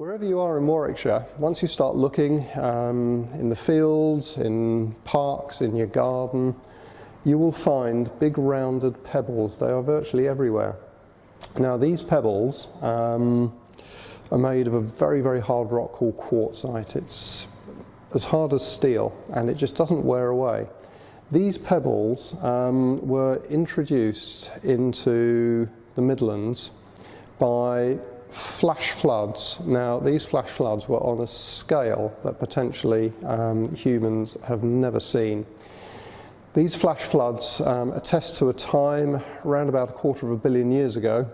Wherever you are in Warwickshire, once you start looking um, in the fields, in parks, in your garden, you will find big rounded pebbles. They are virtually everywhere. Now these pebbles um, are made of a very, very hard rock called quartzite. It's as hard as steel and it just doesn't wear away. These pebbles um, were introduced into the Midlands by flash floods. Now, these flash floods were on a scale that potentially um, humans have never seen. These flash floods um, attest to a time around about a quarter of a billion years ago,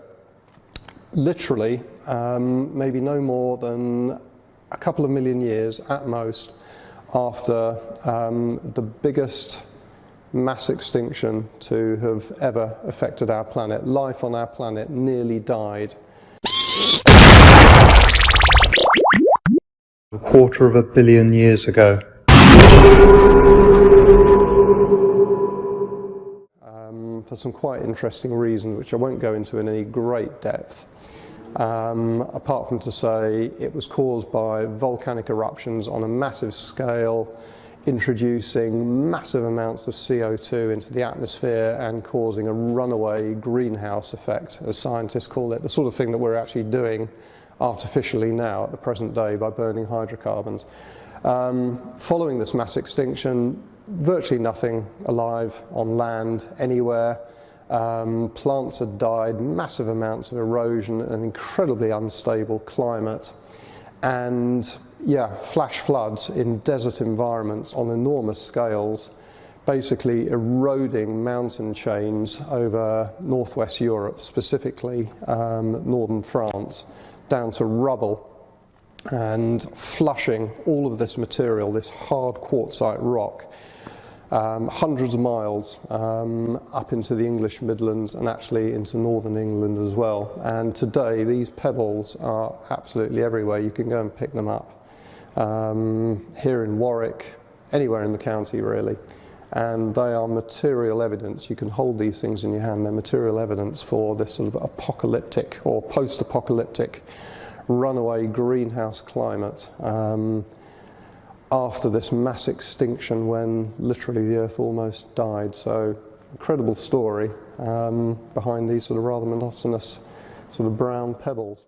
literally um, maybe no more than a couple of million years at most after um, the biggest mass extinction to have ever affected our planet. Life on our planet nearly died a quarter of a billion years ago. Um, for some quite interesting reasons, which I won't go into in any great depth. Um, apart from to say it was caused by volcanic eruptions on a massive scale, introducing massive amounts of CO2 into the atmosphere and causing a runaway greenhouse effect, as scientists call it, the sort of thing that we're actually doing artificially now at the present day by burning hydrocarbons. Um, following this mass extinction, virtually nothing alive on land anywhere. Um, plants had died, massive amounts of erosion, an incredibly unstable climate, and yeah, flash floods in desert environments on enormous scales, basically eroding mountain chains over northwest Europe, specifically um, northern France, down to rubble and flushing all of this material, this hard quartzite rock, um, hundreds of miles um, up into the English Midlands and actually into northern England as well. And today these pebbles are absolutely everywhere. You can go and pick them up. Um, here in Warwick, anywhere in the county really. And they are material evidence. You can hold these things in your hand. They're material evidence for this sort of apocalyptic or post-apocalyptic runaway greenhouse climate. Um, after this mass extinction when literally the earth almost died. So incredible story um, behind these sort of rather monotonous sort of brown pebbles.